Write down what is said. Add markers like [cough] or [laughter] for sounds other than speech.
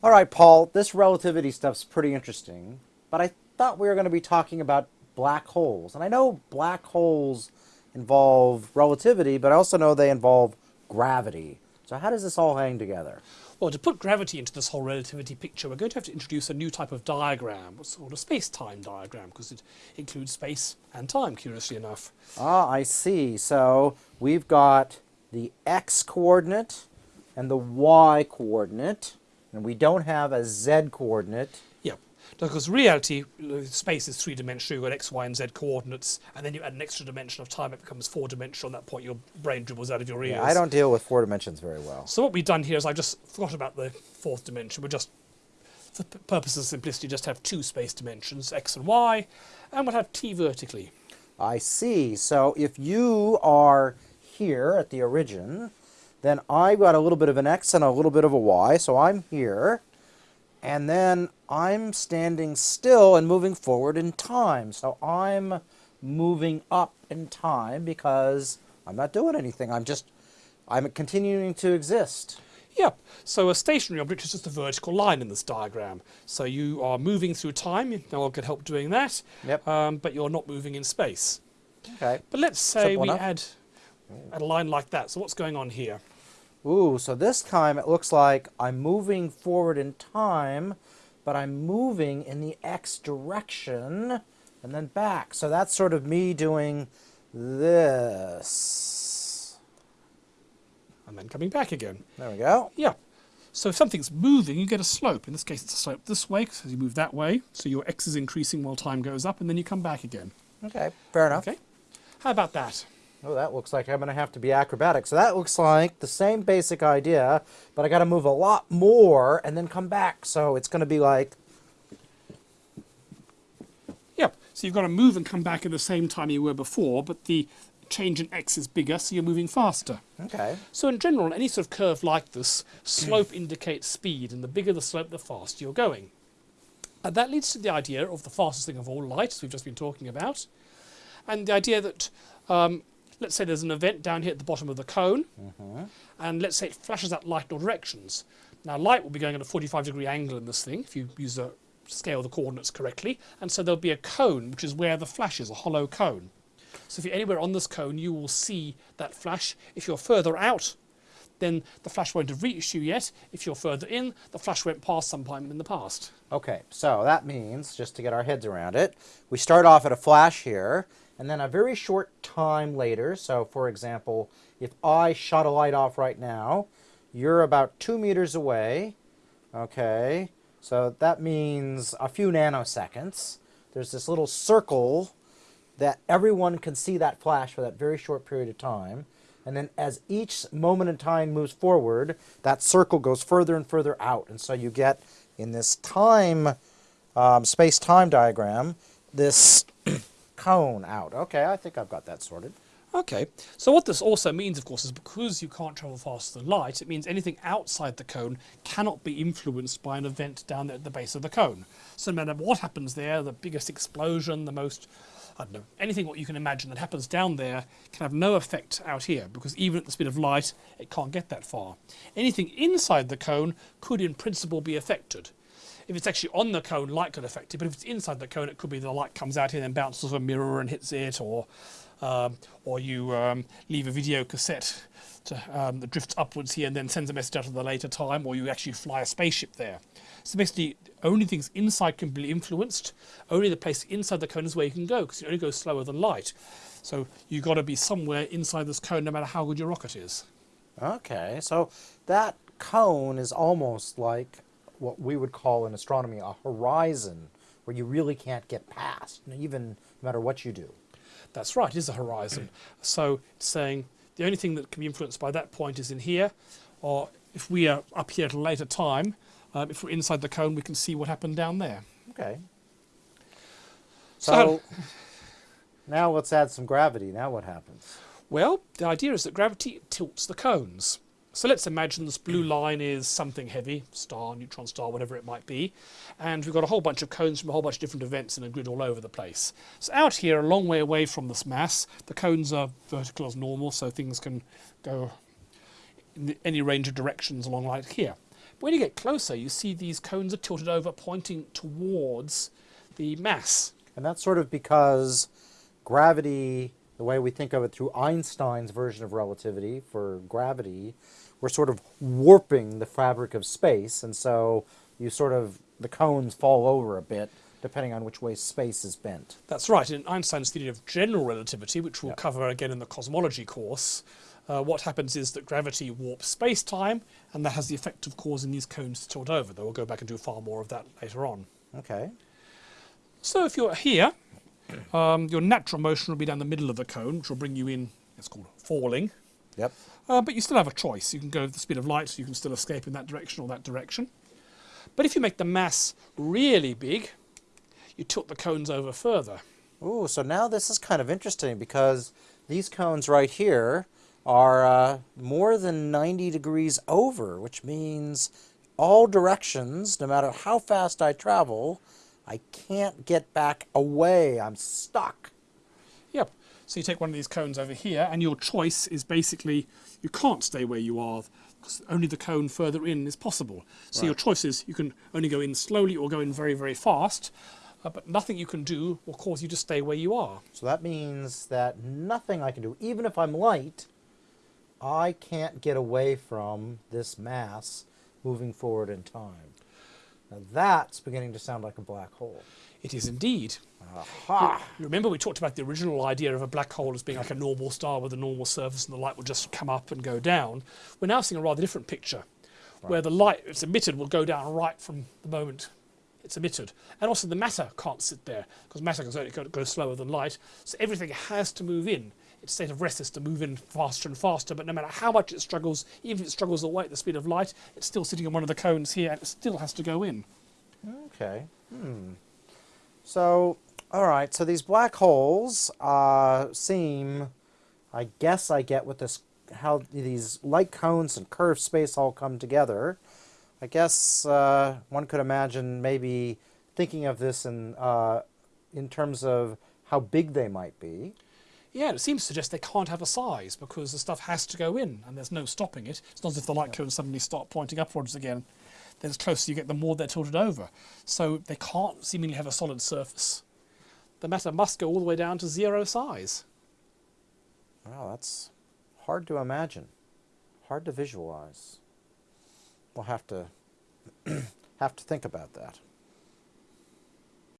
All right, Paul, this relativity stuff's pretty interesting, but I thought we were going to be talking about black holes. And I know black holes involve relativity, but I also know they involve gravity. So how does this all hang together? Well, to put gravity into this whole relativity picture, we're going to have to introduce a new type of diagram, called a space-time diagram, because it includes space and time, curiously enough. Ah, I see. So we've got the x coordinate and the y coordinate, and we don't have a z coordinate. Yep. Because reality, uh, space is three-dimensional, you've got x, y, and z coordinates, and then you add an extra dimension of time, it becomes four-dimensional, at that point your brain dribbles out of your ears. Yeah, I don't deal with four dimensions very well. So what we've done here is I just forgot about the fourth dimension. We're just, for purposes of simplicity, just have two space dimensions, x and y, and we'll have t vertically. I see. So if you are here at the origin, then I've got a little bit of an x and a little bit of a y, so I'm here. And then I'm standing still and moving forward in time. So I'm moving up in time because I'm not doing anything. I'm just, I'm continuing to exist. Yep. So a stationary object is just a vertical line in this diagram. So you are moving through time. No one can help doing that. Yep. Um, but you're not moving in space. Okay. But let's say Simple we enough. add, add a line like that. So what's going on here? Ooh, so this time it looks like I'm moving forward in time, but I'm moving in the x direction and then back. So that's sort of me doing this. And then coming back again. There we go. Yeah. So if something's moving, you get a slope. In this case, it's a slope this way, because you move that way. So your x is increasing while time goes up, and then you come back again. Okay, fair enough. Okay. How about that? Oh, that looks like I'm going to have to be acrobatic. So that looks like the same basic idea, but I got to move a lot more and then come back. So it's going to be like, Yep. So you've got to move and come back at the same time you were before, but the change in x is bigger, so you're moving faster. okay, So in general, any sort of curve like this, slope indicates speed, and the bigger the slope, the faster you're going. And that leads to the idea of the fastest thing of all, light, as we've just been talking about, and the idea that, um, let's say there's an event down here at the bottom of the cone, mm-hmm. and let's say it flashes out light in all directions. Now light will be going at a 45 degree angle in this thing, if you use a scale the coordinates correctly, and so there'll be a cone, which is where the flash is, a hollow cone. So if you're anywhere on this cone, you will see that flash. If you're further out, then the flash won't have reached you yet. If you're further in, the flash went past sometime in the past. Okay, so that means, just to get our heads around it, we start off at a flash here, and then a very short time later, so for example, if I shut a light off right now, you're about two meters away, okay, so that means a few nanoseconds. There's this little circle that everyone can see that flash for that very short period of time. And then as each moment in time moves forward, that circle goes further and further out. And so you get in this time, um, space-time diagram, this out. Okay, I think I've got that sorted. Okay, so what this also means, of course, is because you can't travel faster than light, it means anything outside the cone cannot be influenced by an event down at the base of the cone. So no matter what happens there, the biggest explosion, the most, I don't know, anything what you can imagine that happens down there can have no effect out here, because even at the speed of light, it can't get that far. Anything inside the cone could in principle be affected. If it's actually on the cone, light could affect it, but if it's inside the cone, it could be the light comes out here and bounces off a mirror and hits it, or um, or you um, leave a video cassette to, um, that drifts upwards here and then sends a message out at a later time, or you actually fly a spaceship there. So basically, only things inside can be influenced. Only the place inside the cone is where you can go, because it only goes slower than light. So you've got to be somewhere inside this cone, no matter how good your rocket is. Okay, so that cone is almost like what we would call in astronomy a horizon, where you really can't get past, even no matter what you do. That's right, it is a horizon. so it's saying the only thing that can be influenced by that point is in here, or if we are up here at a later time, um, if we're inside the cone, we can see what happened down there. Okay. So So, now let's add some gravity. Now what happens? Well, the idea is that gravity tilts the cones. So let's imagine this blue line is something heavy, star, neutron star, whatever it might be, and we've got a whole bunch of cones from a whole bunch of different events in a grid all over the place. So out here, a long way away from this mass, the cones are vertical as normal, so things can go in any range of directions along like here. But When you get closer, you see these cones are tilted over, pointing towards the mass. And that's sort of because gravity, the way we think of it through Einstein's version of relativity for gravity, we're sort of warping the fabric of space, and so you sort of the cones fall over a bit depending on which way space is bent. That's right. In Einstein's theory of general relativity, which we'll Yep. cover again in the cosmology course, uh, what happens is that gravity warps space-time, and that has the effect of causing these cones to tilt over. Though we'll go back and do far more of that later on. Okay. So if you're here, um, your natural motion will be down the middle of the cone, which will bring you in. It's called falling. Yep. Uh, but you still have a choice. You can go at the speed of light, so you can still escape in that direction or that direction. But if you make the mass really big, you tilt the cones over further. Ooh, so now this is kind of interesting because these cones right here are uh, more than 90 degrees over, which means all directions, no matter how fast I travel, I can't get back away. I'm stuck. Yep. So you take one of these cones over here, and your choice is basically you can't stay where you are because only the cone further in is possible. So your choice is you can only go in slowly or go in very, very fast, uh, but nothing you can do will cause you to stay where you are. So that means that nothing I can do, even if I'm light, I can't get away from this mass moving forward in time. Now that's beginning to sound like a black hole. It is indeed. Aha! You remember we talked about the original idea of a black hole as being like a normal star with a normal surface and the light would just come up and go down. We're now seeing a rather different picture where the light that's emitted will go down right from the moment it's emitted. And also the matter can't sit there because matter goes, go, goes slower than light. So everything has to move in. Its state of rest is to move in faster and faster, but no matter how much it struggles, even if it struggles away at the speed of light, it's still sitting on one of the cones here and it still has to go in. Okay. Hmm. So, all right. So these black holes uh, seem, I guess, I get with this how these light cones and curved space all come together. I guess uh, one could imagine maybe thinking of this in uh, in terms of how big they might be. Yeah, it seems to suggest they can't have a size because the stuff has to go in and there's no stopping it. It's not as if the light cones suddenly start pointing upwards again. Then as closer you get, the more they're tilted over. So they can't seemingly have a solid surface. The matter must go all the way down to zero size. Wow, that's hard to imagine, hard to visualize. We'll have to [clears throat] have to think about that.